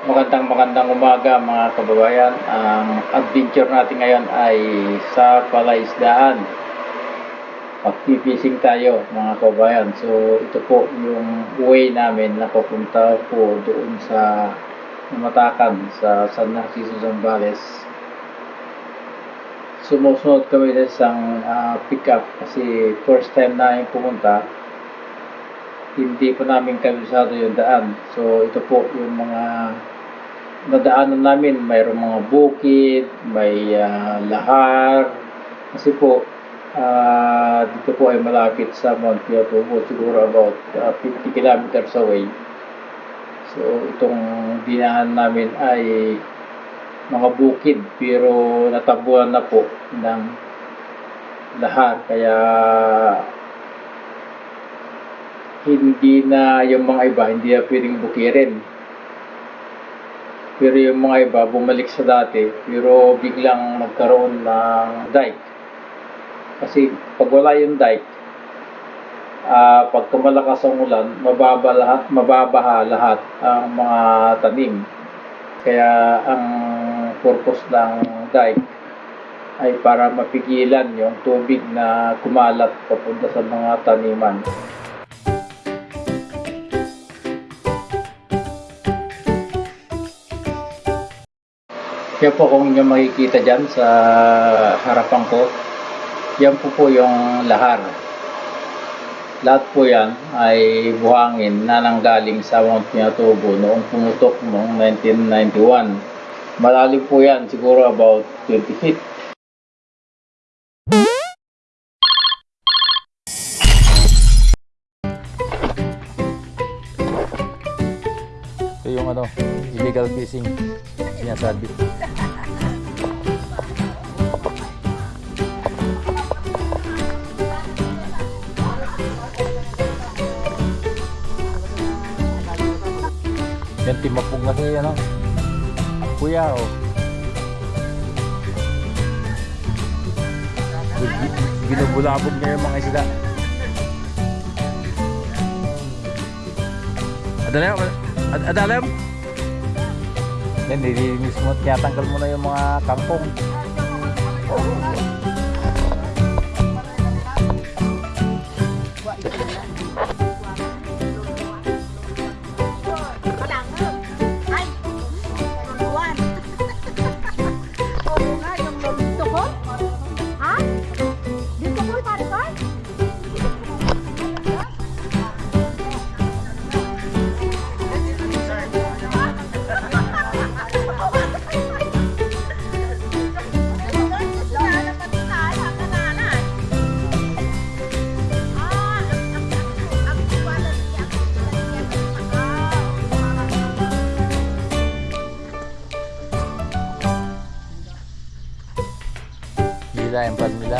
Magandang magandang umaga mga kababayan. Ang adventure natin ngayon ay sa palaisdaan. Pagpipishing tayo mga kababayan. So ito po yung way namin na papunta po doon sa Matakan sa San Narciso Zambales. Sumusunod kami sa isang ah, pick-up kasi first time namin pumunta hindi pa namin kabisado yung daan. So, ito po yung mga nadaanan namin. Mayroong mga bukid, may ah, lahar. Kasi po, ah, dito po ay malapit sa Mount Piatubo, siguro about ah, 50 kilometers away. So, itong dinaan namin ay mga bukid, pero natabuan na po ng lahar. Kaya hindi na yung mga iba, hindi na pwedeng bukirin. Pero yung mga iba, bumalik sa dati, pero biglang nagkaroon ng dike. Kasi pag wala yung dike, ah pag tumalakas ang ulan, mababa lahat, mababaha lahat ang mga tanim. Kaya ang purpose ng dike ay para mapigilan yung tubig na kumalat papunta sa mga taniman. Yan po kung inyo makikita dyan sa harapan ko, yan po po yung lahar. Lahat po yan ay buhangin na nanggaling sa Mount Pinatubo noong pumutok noong 1991. Malalim po yan, siguro about 20 feet. Ito yung ano, illegal fishing. Sinasabi. Yan timapog na kayo, ano? Kuya, oh. Binubulabog niya yung mga isda. Adalayam, ad adalayam. Yan, nililinis mo, tinatanggal mo na yung mga kangkong.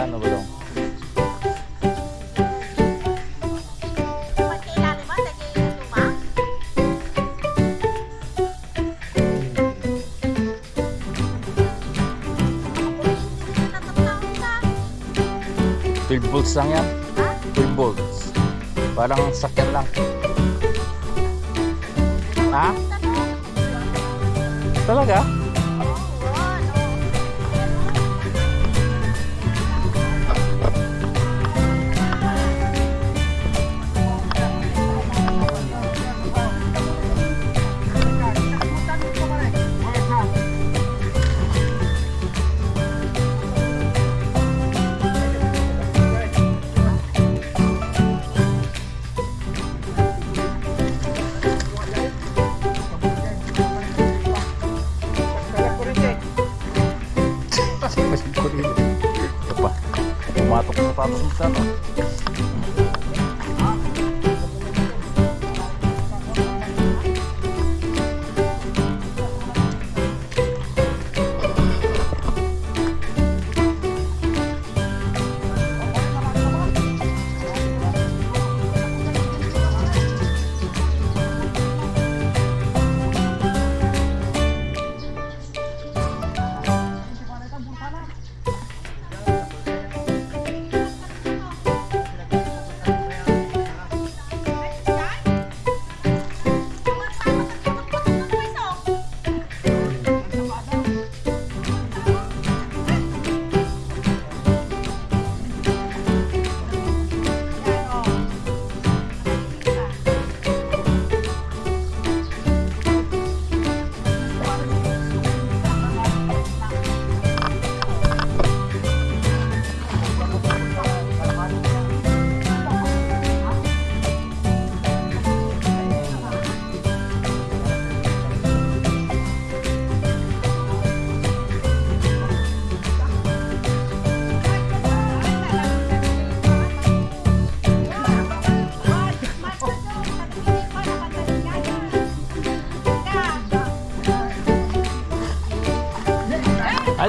Ano ba dong? Ha? 12 volts lang yan. 12 volts. Parang sakyan lang. Ha? Talaga?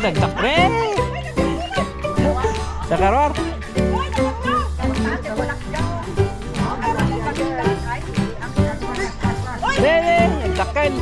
dagdag pre Dakaror Pre, dagdakin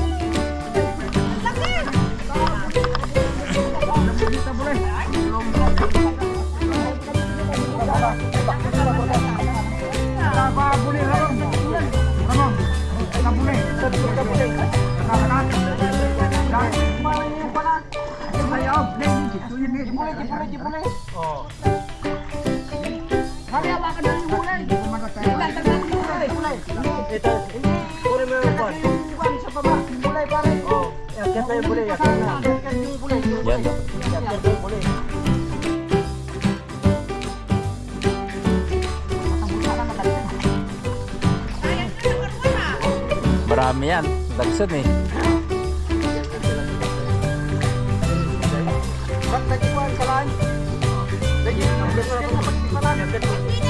Ramian, tak nih Bakit nagkiwan ka lang? Lagi, nagkiwan ka lang.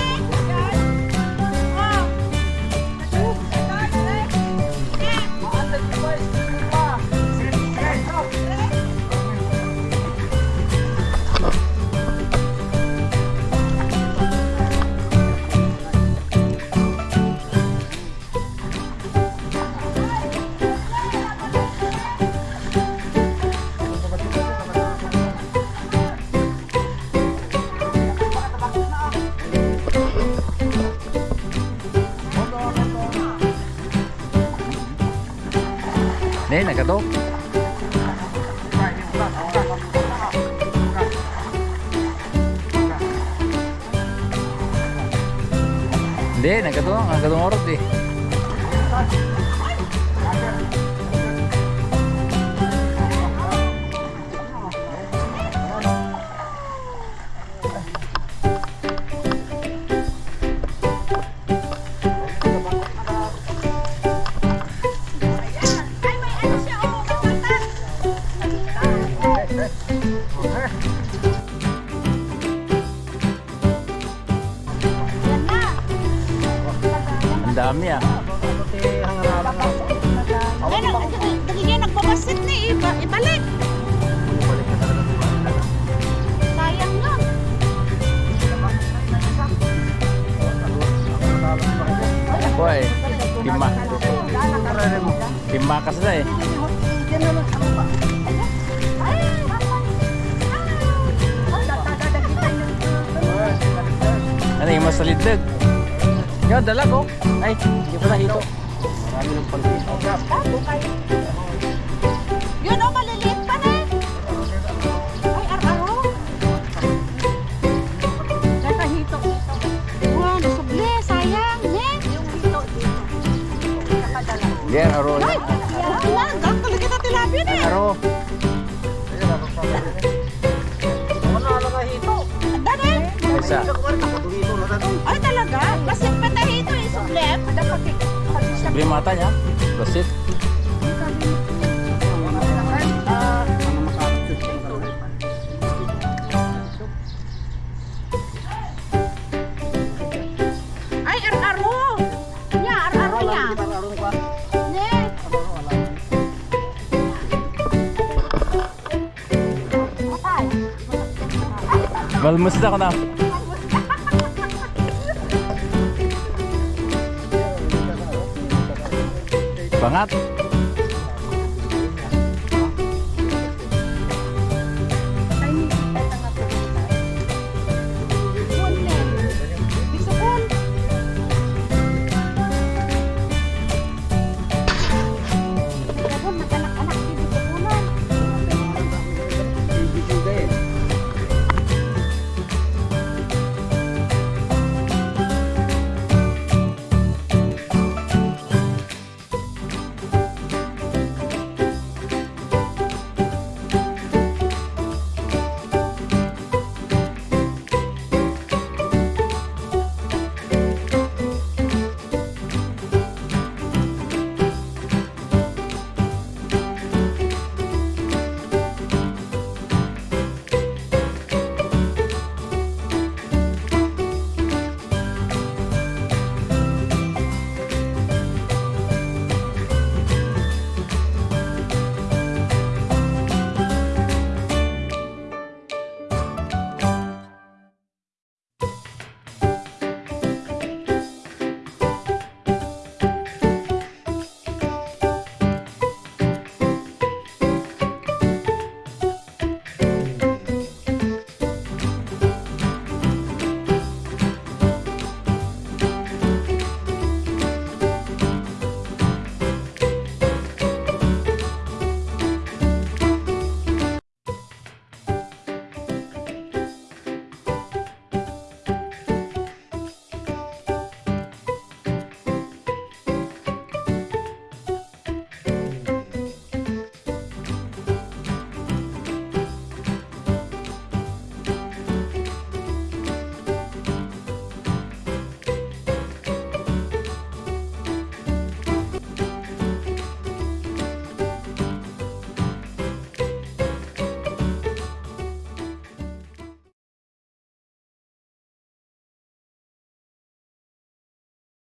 Nagato. Hindi, nagato. Nagato orot eh. Ang Lima kasi na eh. Ano yung masalideg? Yan, dalag oh. Ay, hindi pa nahito. Marami ng pangkito. Yan, aro. Ay, yan, ganito talaga na tilapia na. Aro. Ang dami. Isa. Ay, talaga? Kasi pa hito eh, sublep. Yung mata niya. Basit. Ay, Malmus na ko na. Bangat.